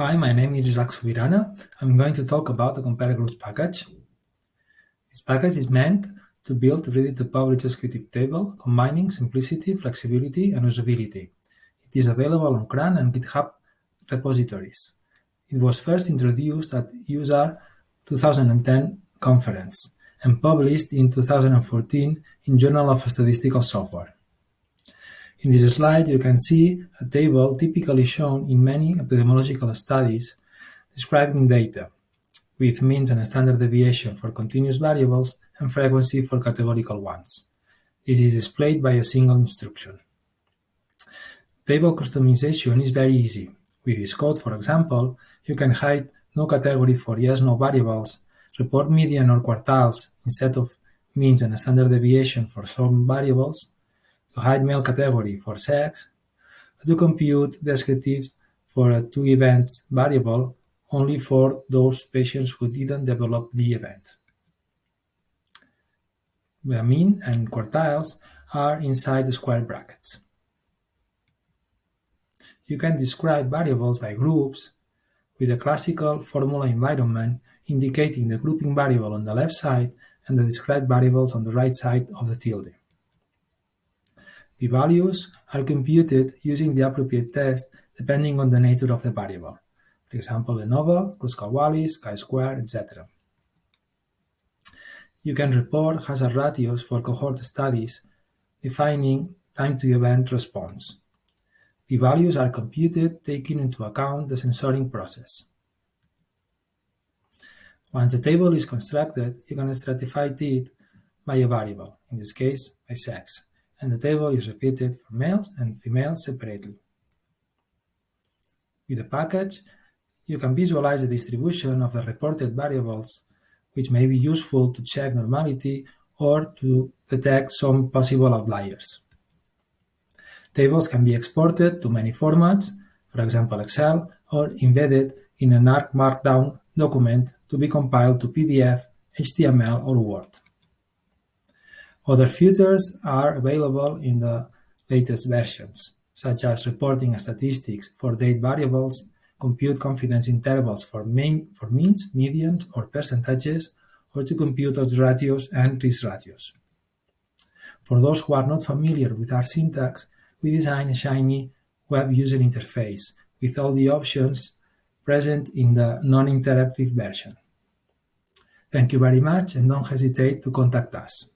Hi, my name is Isaac Subirana. I'm going to talk about the Compare Groups package. This package is meant to build ready-to-publish descriptive table combining simplicity, flexibility, and usability. It is available on CRAN and GitHub repositories. It was first introduced at useR 2010 conference and published in 2014 in Journal of Statistical Software. In this slide, you can see a table typically shown in many epidemiological studies describing data, with means and standard deviation for continuous variables and frequency for categorical ones. This is displayed by a single instruction. Table customization is very easy. With this code, for example, you can hide no category for yes-no variables, report median or quartiles instead of means and standard deviation for some variables, to hide male category for sex, to compute descriptives for a two events variable only for those patients who didn't develop the event. The mean and quartiles are inside the square brackets. You can describe variables by groups with a classical formula environment indicating the grouping variable on the left side and the described variables on the right side of the tilde. P-values are computed using the appropriate test depending on the nature of the variable, for example, ANOVA, Kruskal-Wallis, chi-square, etc. You can report hazard ratios for cohort studies, defining time to event response. P-values are computed taking into account the censoring process. Once the table is constructed, you can stratify it by a variable, in this case by sex and the table is repeated for males and females separately. With the package, you can visualize the distribution of the reported variables, which may be useful to check normality or to detect some possible outliers. Tables can be exported to many formats, for example Excel, or embedded in an R Markdown document to be compiled to PDF, HTML, or Word. Other features are available in the latest versions, such as reporting statistics for date variables, compute confidence intervals for, mean, for means, medians, or percentages, or to compute odds ratios and risk ratios. For those who are not familiar with R syntax, we designed a shiny web user interface with all the options present in the non-interactive version. Thank you very much and don't hesitate to contact us.